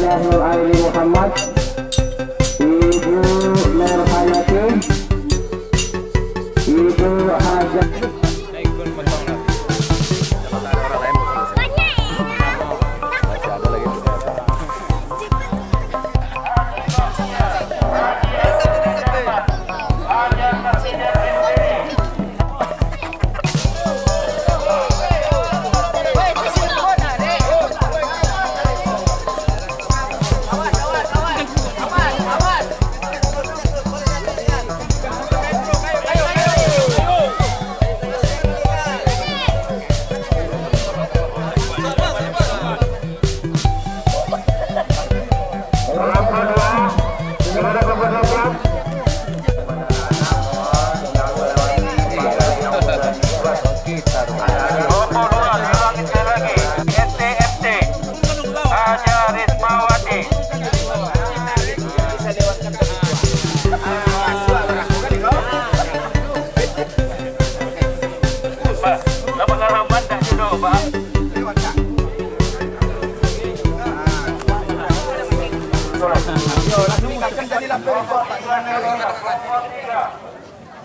الله علي محمد.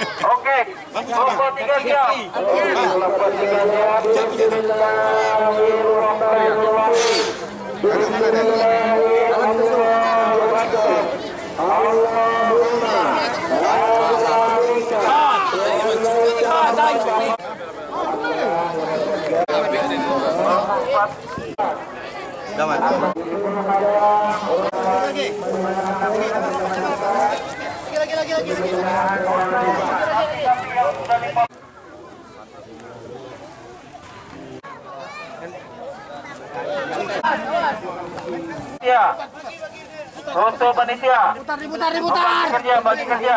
Oke. Kelompok tiga siap. Bismillahirrahmanirrahim. Ya. Untuk panitia. Putar, putar, putar. Kerja, bagi kerja.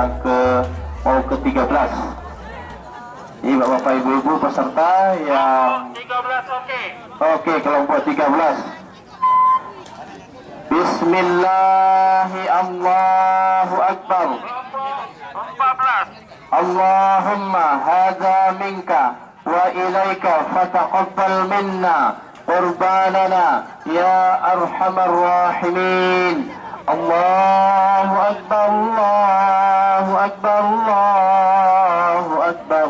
yang ke mau ke 13 ini bapak ibu-ibu peserta yang 13 oke Oke, kelompok 13. Bismillahi Allahu Akbar. kelompok 14 Allahumma hadza minka wa ilaika fataqabbal minna qurbanana ya arhamar rahimin. Allahu Akbar, Allahu Akbar, Allahu Akbar.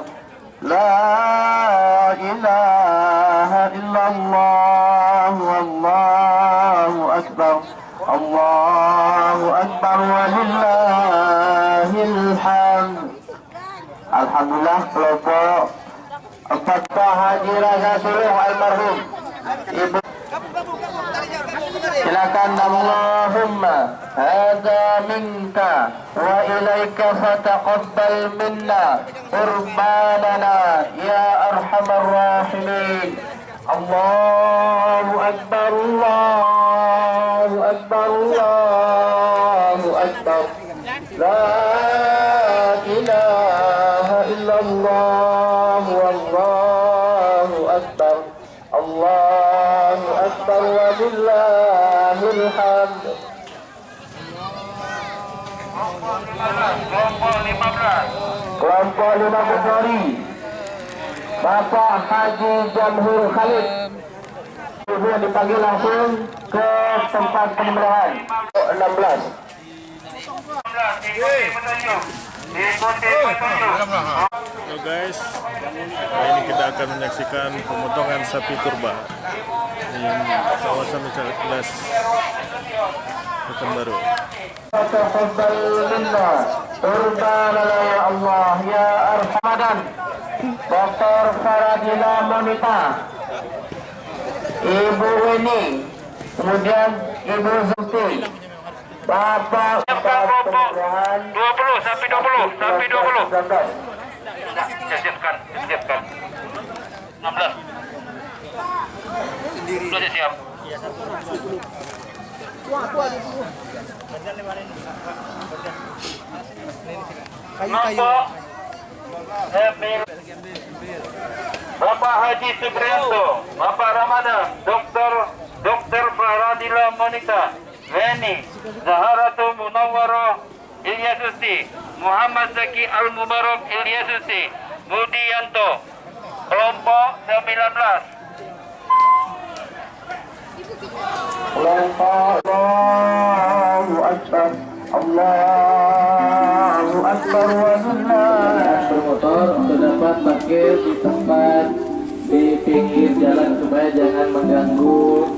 La ilaha illallah wallahu akbar Allahu akbar walillahil hamd Alhamdulillah kelompok empat Pak Haji Raza Suluh almarhum. Ibu silakan Allahumma hadza minka wa ilaika fataqabbal minna qurbanana ya arhamar rahimin. Allahu kelompok 15 Kelompok lima Bukhari Bapak Haji Jamhur Khalid. Ibu yang dipanggil langsung ke tempat penyembelihan 16 ikuti petunjuk ikuti petunjuk Halo guys, kali ini kita akan menyaksikan pemotongan sapi kurban di kawasan Mencari Kelas Pekanbaru. Taqabbal minna Urbanana ya Allah ya Arhamadan Dr. Faradila Monita Ibu Weni Kemudian Ibu Zusti Bapak Penyembelihan 20 sampai 20 sampai 20 19 Nah, saya siapkan, siapkan. 16. Sudah siap. Kelompok Emil Bapak Haji Supriyanto, Bapak Ramada, Dr. Dr. Faradila Monika, Weni, Zaharatu Munawwaro Ilyasusti, Muhammad Zaki Al Mubarak Ilyasusti, Budi Yanto, kelompok 19. Kelompok Allahu Akbar Walillah bermotor untuk dapat parkir di tempat di pinggir jalan supaya jangan mengganggu